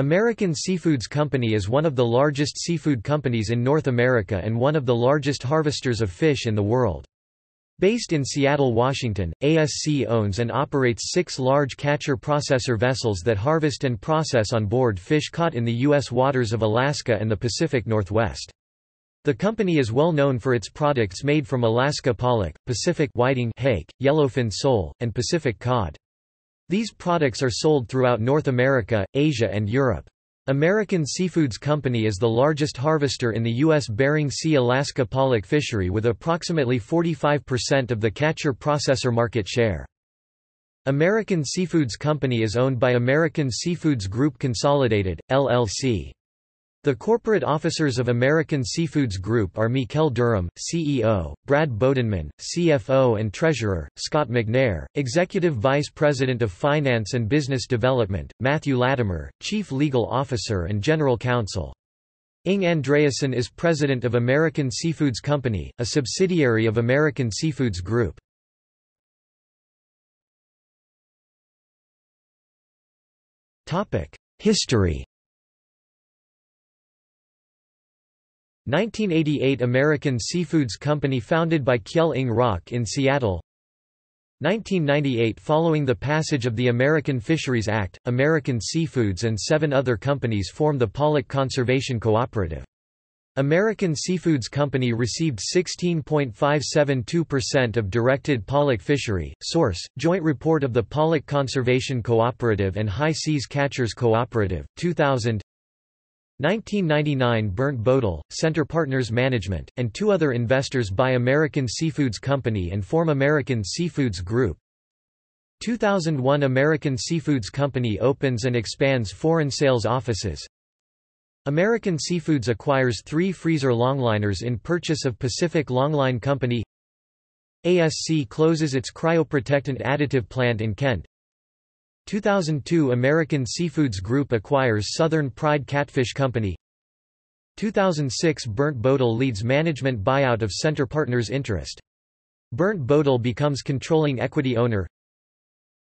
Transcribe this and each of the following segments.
American Seafoods Company is one of the largest seafood companies in North America and one of the largest harvesters of fish in the world. Based in Seattle, Washington, ASC owns and operates six large catcher-processor vessels that harvest and process on board fish caught in the U.S. waters of Alaska and the Pacific Northwest. The company is well known for its products made from Alaska pollock, Pacific whiting hake, yellowfin sole, and Pacific cod. These products are sold throughout North America, Asia and Europe. American Seafoods Company is the largest harvester in the U.S. Bering Sea Alaska pollock fishery with approximately 45% of the catcher-processor market share. American Seafoods Company is owned by American Seafoods Group Consolidated, LLC. The corporate officers of American Seafoods Group are Mikel Durham, CEO, Brad Bodenman, CFO and Treasurer, Scott McNair, Executive Vice President of Finance and Business Development, Matthew Latimer, Chief Legal Officer and General Counsel. Inge Andreassen is President of American Seafoods Company, a subsidiary of American Seafoods Group. History 1988 American Seafoods Company founded by Kjell Inge Røkke in Seattle 1998 Following the passage of the American Fisheries Act, American Seafoods and seven other companies formed the Pollock Conservation Cooperative. American Seafoods Company received 16.572% of directed pollock fishery. Source: Joint Report of the Pollock Conservation Cooperative and High Seas Catchers Cooperative, 2000 1999 Bernt Bodal, Center Partners Management, and two other investors buy American Seafoods Company and form American Seafoods Group. 2001 American Seafoods Company opens and expands foreign sales offices. American Seafoods acquires three freezer longliners in purchase of Pacific Longline Company. ASC closes its cryoprotectant additive plant in Kent. 2002 American Seafoods Group acquires Southern Pride Catfish Company. 2006 Bernt Bodal leads management buyout of Center Partners Interest. Bernt Bodal becomes controlling equity owner.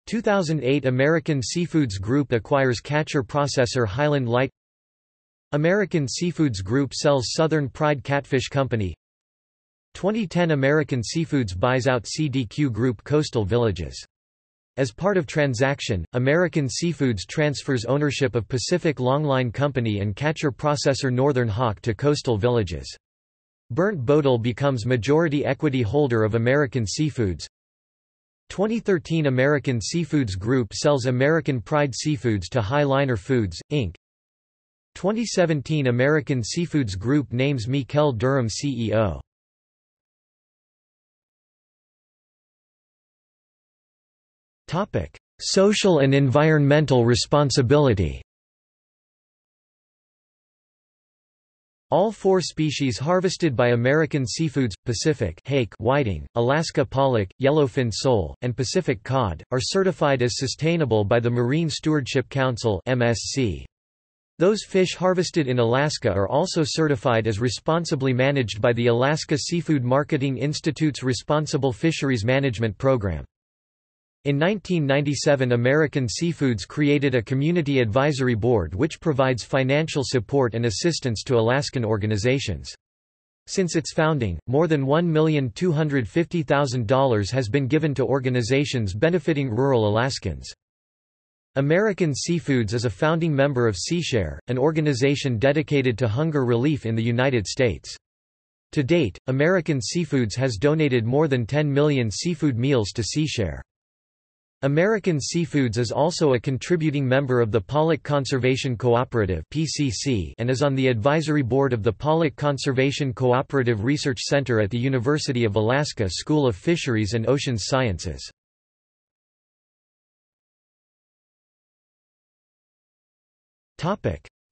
2008 American Seafoods Group acquires catcher processor Highland Light. American Seafoods Group sells Southern Pride Catfish Company. 2010 American Seafoods buys out CDQ Group Coastal Villages as part of transaction, American Seafoods transfers ownership of Pacific Longline Company and catcher processor Northern Hawk to Coastal Villages. Bernt Bodal becomes majority equity holder of American Seafoods. 2013 American Seafoods Group sells American Pride Seafoods to High Liner Foods, Inc. 2017 American Seafoods Group names Mikel Durham CEO. Social and environmental responsibility. All four species harvested by American Seafoods, Pacific hake whiting, Alaska pollock, yellowfin sole, and Pacific cod, are certified as sustainable by the Marine Stewardship Council MSC. Those fish harvested in Alaska are also certified as responsibly managed by the Alaska Seafood Marketing Institute's Responsible Fisheries Management Program. In 1997 American Seafoods created a community advisory board which provides financial support and assistance to Alaskan organizations. Since its founding, more than $1,250,000 has been given to organizations benefiting rural Alaskans. American Seafoods is a founding member of SeaShare, an organization dedicated to hunger relief in the United States. To date, American Seafoods has donated more than 10 million seafood meals to SeaShare. American Seafoods is also a contributing member of the Pollock Conservation Cooperative and is on the advisory board of the Pollock Conservation Cooperative Research Center at the University of Alaska School of Fisheries and Oceans Sciences.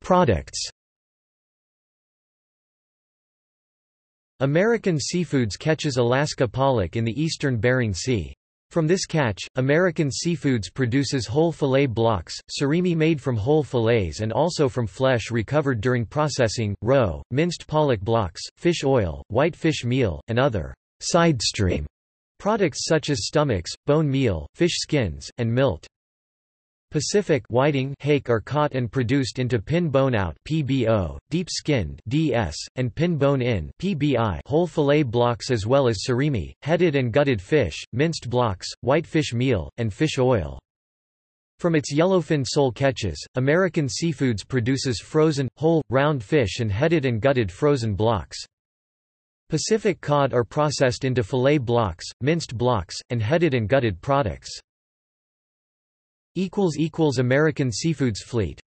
Products American Seafoods catches Alaska pollock in the eastern Bering Sea. From this catch, American Seafoods produces whole fillet blocks, surimi made from whole fillets and also from flesh recovered during processing, roe, minced pollock blocks, fish oil, white fish meal, and other sidestream products such as stomachs, bone meal, fish skins, and milt. Pacific whiting hake are caught and produced into pin bone out PBO, deep skinned DS, and pin bone in PBI whole fillet blocks as well as surimi, headed and gutted fish, minced blocks, white fish meal, and fish oil. From its yellowfin sole catches, American Seafoods produces frozen, whole, round fish and headed and gutted frozen blocks. Pacific cod are processed into fillet blocks, minced blocks, and headed and gutted products. American Seafoods fleet